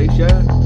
Malaysia.